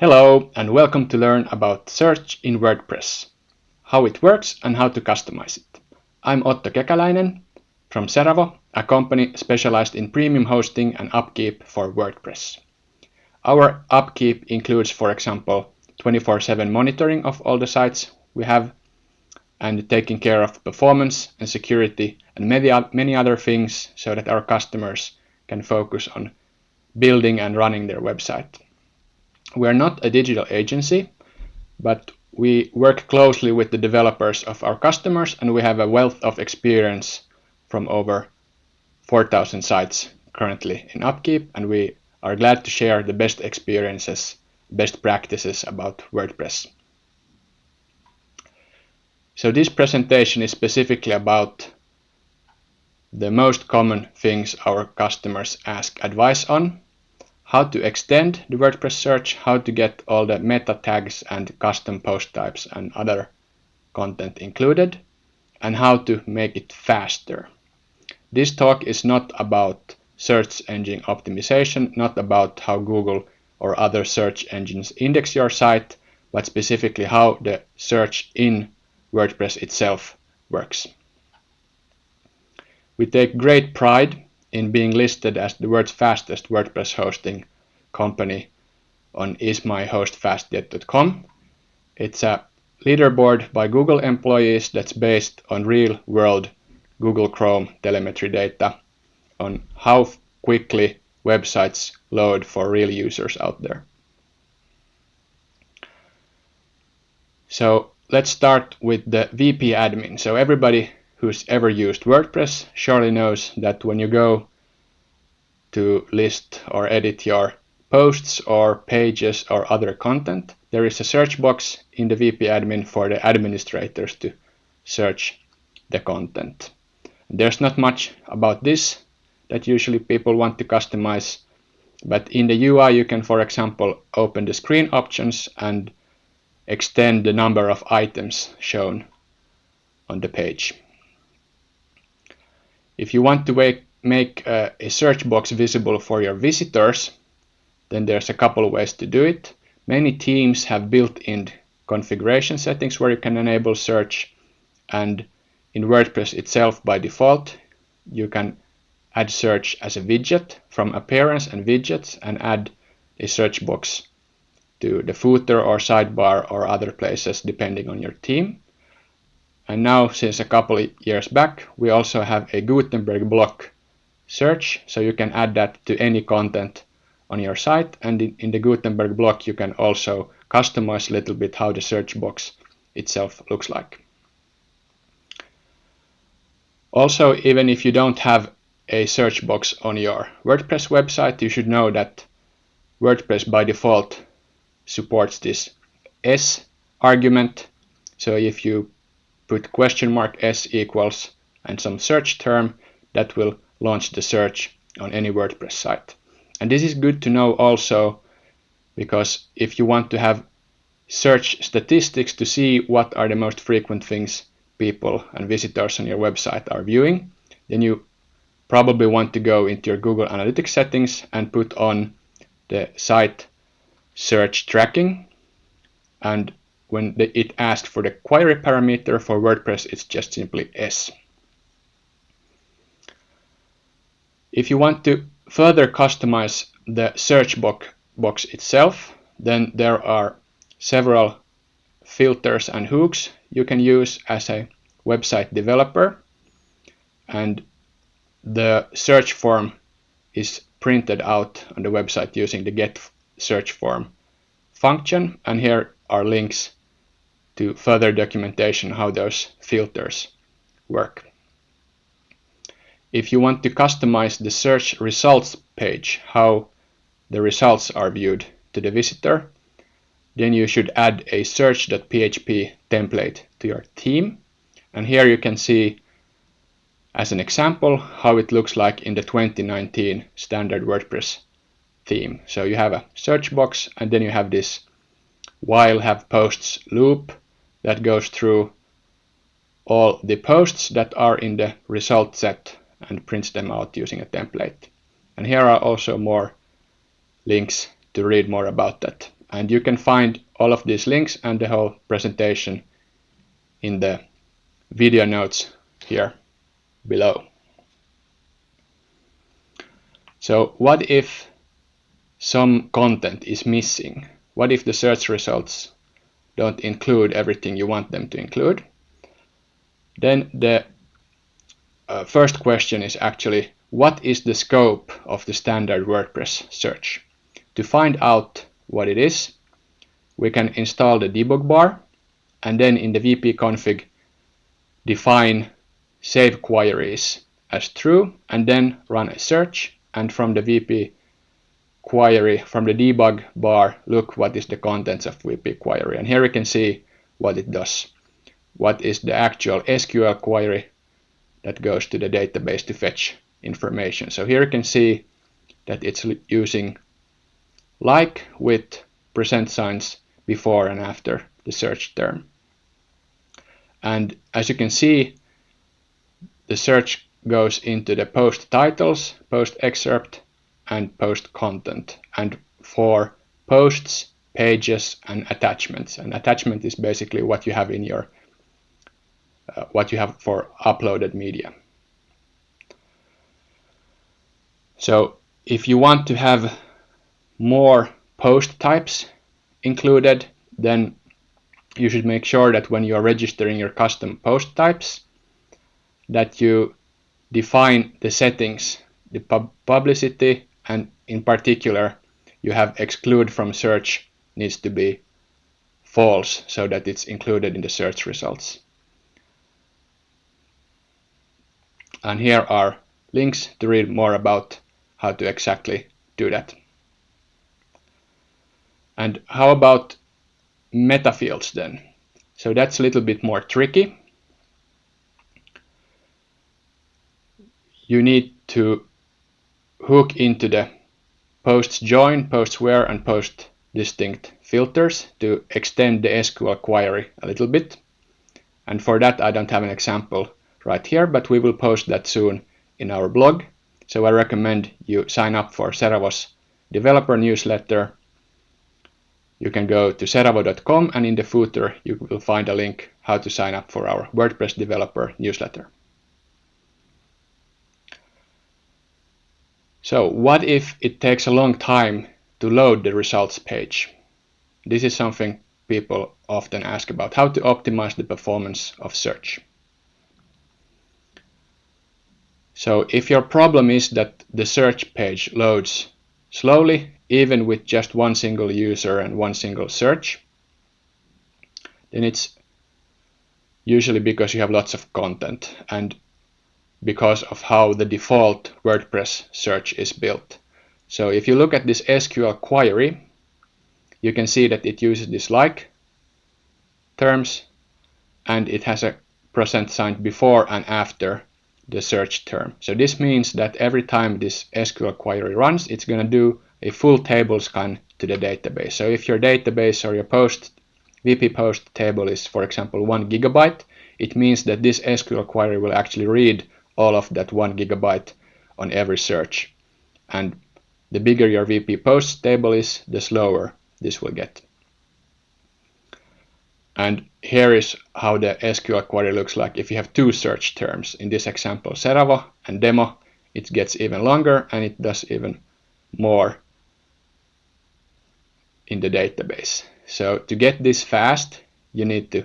Hello and welcome to learn about search in WordPress, how it works and how to customize it. I'm Otto Kekäläinen from Seravo, a company specialized in premium hosting and upkeep for WordPress. Our upkeep includes, for example, 24-7 monitoring of all the sites we have and taking care of performance and security and many, many other things so that our customers can focus on building and running their website. We are not a digital agency, but we work closely with the developers of our customers and we have a wealth of experience from over 4,000 sites currently in upkeep and we are glad to share the best experiences, best practices about WordPress. So this presentation is specifically about the most common things our customers ask advice on how to extend the WordPress search, how to get all the meta tags and custom post types and other content included, and how to make it faster. This talk is not about search engine optimization, not about how Google or other search engines index your site, but specifically how the search in WordPress itself works. We take great pride in being listed as the world's fastest WordPress hosting company on ismyhostfast.com. It's a leaderboard by Google employees that's based on real world Google Chrome telemetry data on how quickly websites load for real users out there. So let's start with the WP admin. So everybody who's ever used WordPress surely knows that when you go to list or edit your posts or pages or other content, there is a search box in the WP admin for the administrators to search the content. There's not much about this that usually people want to customize, but in the UI you can, for example, open the screen options and extend the number of items shown on the page. If you want to make, uh, a search box visible for your visitors, then there's a couple of ways to do it. Many themes have built-in configuration settings where you can enable search and in WordPress itself by default you can add search as a widget from appearance and widgets and add a search box to the footer or sidebar or other places depending on your theme. And now, since a couple of years back, we also have a Gutenberg block search, so you can add that to any content on your site. And in, in the Gutenberg block, you can also customize a little bit how the search box itself looks like. Also, even if you don't have a search box on your WordPress website, you should know that WordPress by default supports this S argument. So if you put question mark s equals and some search term that will launch the search on any WordPress site. And this is good to know also because if you want to have search statistics to see what are the most frequent things people and visitors on your website are viewing, then you probably want to go into your Google Analytics settings and put on the site search tracking and when it asks for the query parameter for WordPress, it's just simply S. If you want to further customize the search box, box itself, then there are several filters and hooks you can use as a website developer. And the search form is printed out on the website using the get search form function. And here are links to further documentation how those filters work. If you want to customize the search results page, how the results are viewed to the visitor, then you should add a search.php template to your theme. And here you can see as an example how it looks like in the 2019 standard WordPress theme. So you have a search box and then you have this while have posts loop that goes through all the posts that are in the result set and prints them out using a template. And here are also more links to read more about that And you can find all of these links and the whole presentation in the video notes here below. So what if some content is missing? What if the search results don't include everything you want them to include? Then the uh, first question is actually what is the scope of the standard WordPress search? To find out what it is, we can install the debug bar and then in the WP config define save queries as true and then run a search and from the WP query from the debug bar look what is the contents of WP query. And here you can see what it does. What is the actual SQL query that goes to the database to fetch information? So here you can see that it's using like with percent signs before and after the search term. And as you can see the search goes into the post titles, post excerpt, and post content. And for posts, pages, and attachments. And attachment is basically what you have in your uh, what you have for uploaded media. So if you want to have more post types included, then you should make sure that when you are registering your custom post types, that you define the settings, the pub publicity, and in particular, you have exclude from search needs to be false so that it's included in the search results. And here are links to read more about how to exactly do that. And how about meta fields then? So that's a little bit more tricky. you need to hook into the posts join, posts where, and post distinct filters to extend the SQL query a little bit. And for that, I don't have an example right here, but we will post that soon in our blog. So I recommend you sign up for Seravo's developer newsletter. You can go to seravo.com and in the footer you will find a link how to sign up for our WordPress developer newsletter. So what if it takes a long time to load the results page? This is something people often ask about, how to optimize the performance of search. So if your problem is that the search page loads slowly, even with just one single user and one single search, then it's usually because you have lots of content and because of how the default WordPress search is built. So if you look at this SQL query, you can see that it uses this like terms and it has a percent sign before and after the search term. So this means that every time this SQL query runs, it's going to do a full table scan to the database. So if your database or your post WP post table is, for example, one gigabyte, it means that this SQL query will actually read all of that one gigabyte on every search. And the bigger your WP post table is, the slower this will get. And here is how the SQL query looks like if you have two search terms. In this example, Seravo and demo, it gets even longer and it does even more in the database. So to get this fast, you need to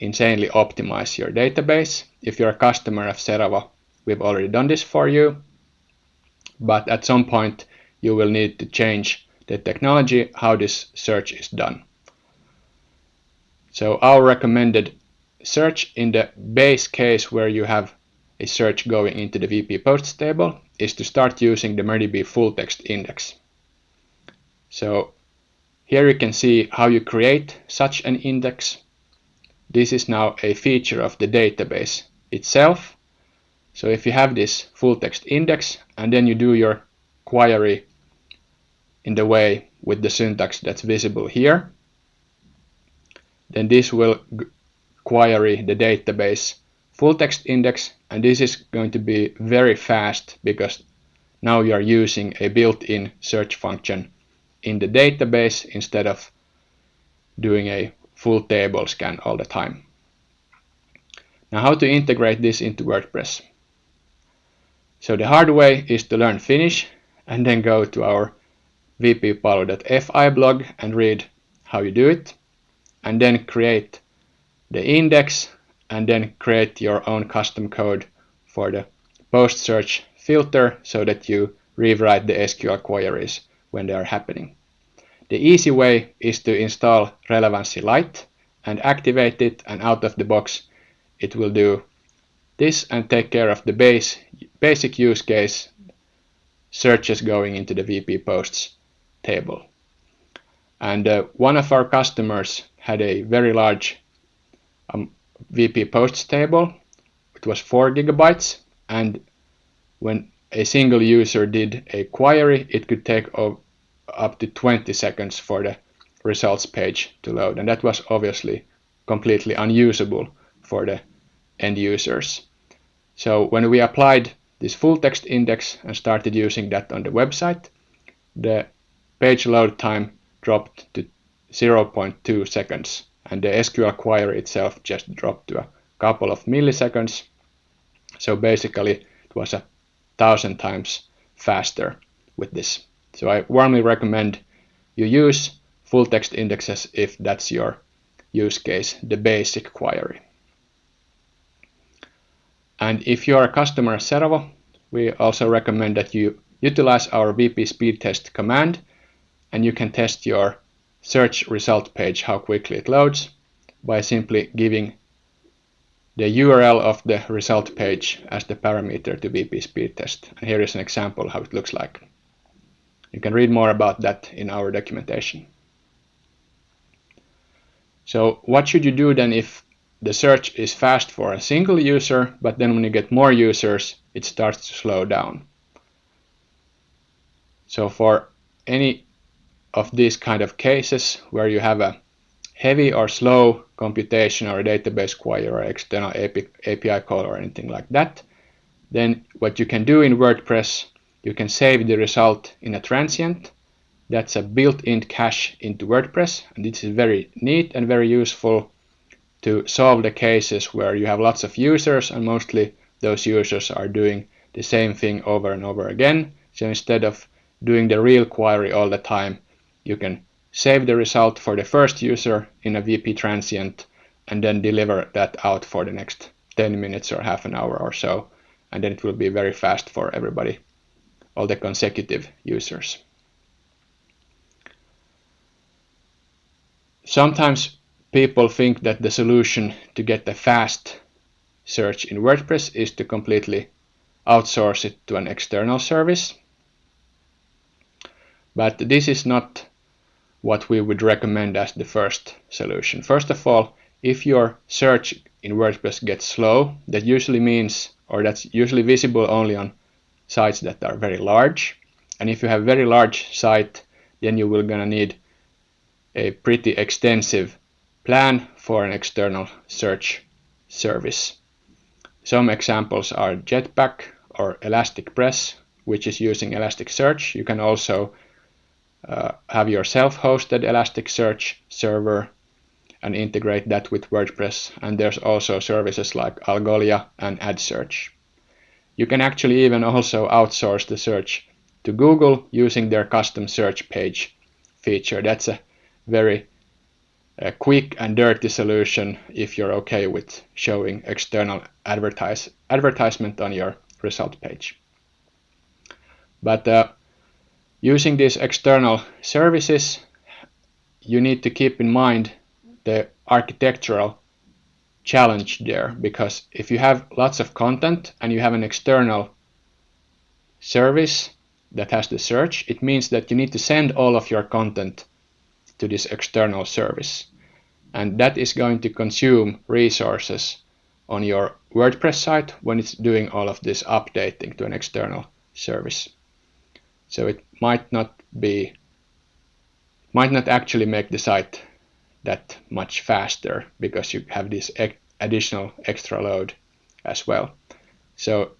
insanely optimize your database. If you're a customer of Seravo, we've already done this for you but at some point you will need to change the technology how this search is done. So our recommended search in the base case where you have a search going into the WP posts table is to start using the MariaDB full text index. So here you can see how you create such an index. This is now a feature of the database itself so if you have this full text index and then you do your query in the way with the syntax that's visible here, then this will query the database full text index and this is going to be very fast because now you are using a built-in search function in the database instead of doing a full table scan all the time. Now how to integrate this into WordPress. So the hard way is to learn Finnish and then go to our wp-palvelu.fi blog and read how you do it and then create the index and then create your own custom code for the post search filter so that you rewrite the SQL queries when they are happening. The easy way is to install Relevanssi Light and activate it and out of the box it will do this and take care of the base, basic use case searches going into the WP posts table. And uh, one of our customers had a very large um, VP posts table. It was 4 gigabytes and when a single user did a query, it could take up to 20 seconds for the results page to load. And that was obviously completely unusable for the end users. So when we applied this full text index and started using that on the website, the page load time dropped to 0.2 seconds and the SQL query itself just dropped to a couple of milliseconds. So basically it was a thousand times faster with this. So I warmly recommend you use full text indexes if that's your use case, the basic query. And if you are a customer at Seravo, we also recommend that you utilize our WP speed test command and you can test your search result page how quickly it loads by simply giving the URL of the result page as the parameter to WP speed test. And here is an example how it looks like. You can read more about that in our documentation. So what should you do then if the search is fast for a single user, but then when you get more users, it starts to slow down. So for any of these kind of cases where you have a heavy or slow computation or a database query or external API call or anything like that, then what you can do in WordPress, you can save the result in a transient. That's a built-in cache into WordPress, and this is very neat and very useful to solve the cases where you have lots of users and mostly those users are doing the same thing over and over again. So instead of doing the real query all the time, you can save the result for the first user in a WP transient and then deliver that out for the next 10 minutes or half an hour or so. And then it will be very fast for everybody, all the consecutive users. Sometimes people think that the solution to get a fast search in WordPress is to completely outsource it to an external service. But this is not what we would recommend as the first solution. First of all, if your search in WordPress gets slow, that usually means, or that's usually visible only on sites that are very large. And if you have a very large site, then you will gonna need a pretty extensive plan for an external search service. Some examples are Jetpack or ElasticPress, which is using Elasticsearch. You can also uh, have your self-hosted Elasticsearch server and integrate that with WordPress. And there's also services like Algolia and AddSearch. You can actually even also outsource the search to Google using their custom search page feature. That's a very uh, quick and dirty solution if you're okay with showing external advertise advertisement on your result page. But uh, Using these external services, you need to keep in mind the architectural challenge there because if you have lots of content and you have an external service that has the search, it means that you need to send all of your content to this external service. And that is going to consume resources on your WordPress site when it's doing all of this updating to an external service. So it might not be, might not actually make the site that much faster because you have this additional extra load as well. So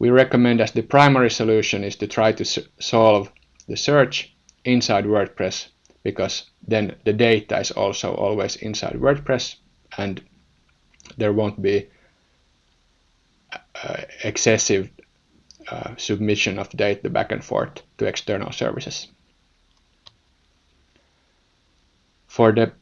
we recommend as the primary solution is to try to solve the search inside WordPress because then the data is also always inside WordPress and there won't be uh, excessive uh, submission of data back and forth to external services. For the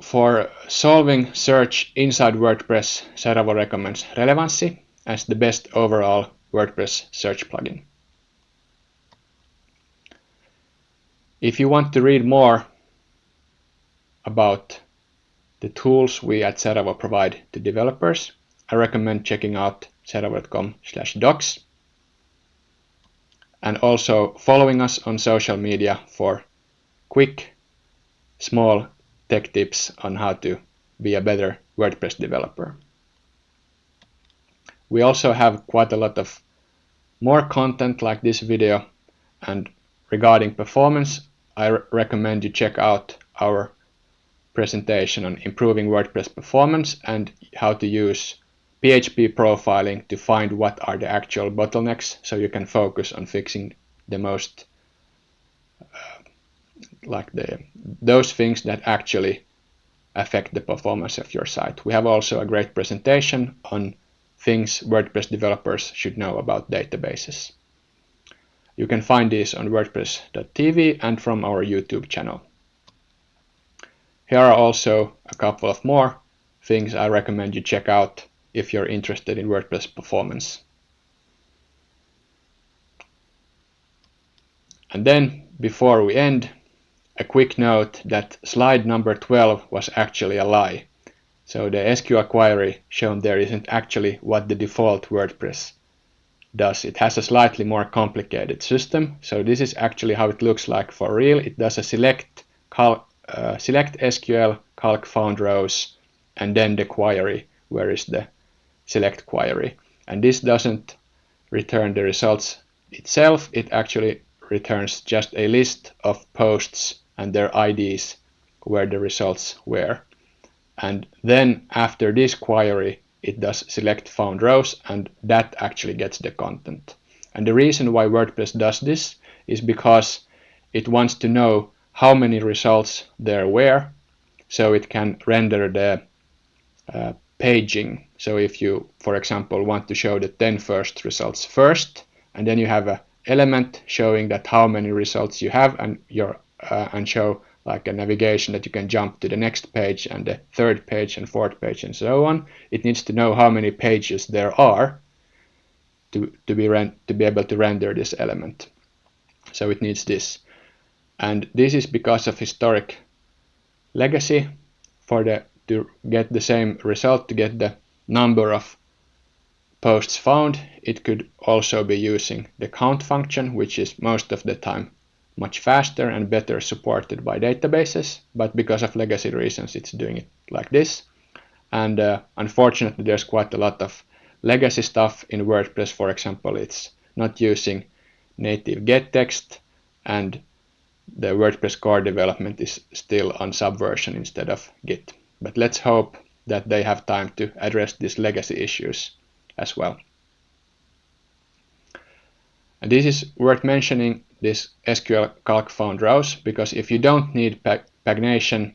for solving search inside WordPress, Seravo recommends Relevanssi as the best overall WordPress search plugin. If you want to read more about the tools we at Seravo provide to developers, I recommend checking out seravo.com docs and also following us on social media for quick, small tech tips on how to be a better WordPress developer. We also have quite a lot of more content like this video and regarding performance I recommend you check out our presentation on improving WordPress performance and how to use PHP profiling to find what are the actual bottlenecks so you can focus on fixing the most uh, like the those things that actually affect the performance of your site. We have also a great presentation on things WordPress developers should know about databases. You can find these on wordpress.tv and from our YouTube channel. Here are also a couple of more things I recommend you check out if you're interested in WordPress performance. And then, before we end, a quick note that slide number 12 was actually a lie. So the SQL query shown there isn't actually what the default WordPress does. It has a slightly more complicated system. So this is actually how it looks like for real. It does a select, cal uh, select SQL calc found rows and then the query where is the select query. And this doesn't return the results itself. It actually returns just a list of posts and their IDs where the results were. And then after this query, it does select found rows and that actually gets the content. And the reason why WordPress does this is because it wants to know how many results there were so it can render the uh, paging. So if you, for example, want to show the 10 first results first, and then you have a element showing that how many results you have and your uh, and show like a navigation that you can jump to the next page and the third page and fourth page and so on. It needs to know how many pages there are to, to, be, to be able to render this element. So it needs this. And this is because of historic legacy for the to get the same result, to get the number of posts found, it could also be using the count function, which is most of the time much faster and better supported by databases, but because of legacy reasons, it's doing it like this. And uh, unfortunately, there's quite a lot of legacy stuff in WordPress. For example, it's not using native gettext and the WordPress core development is still on Subversion instead of Git. But let's hope that they have time to address these legacy issues as well. And this is worth mentioning this SQL calc found rows because if you don't need pagination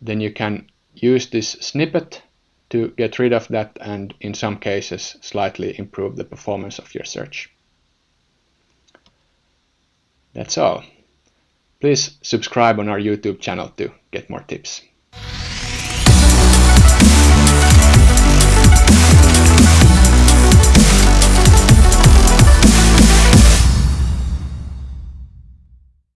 then you can use this snippet to get rid of that and in some cases slightly improve the performance of your search. That's all. Please subscribe on our YouTube channel to get more tips.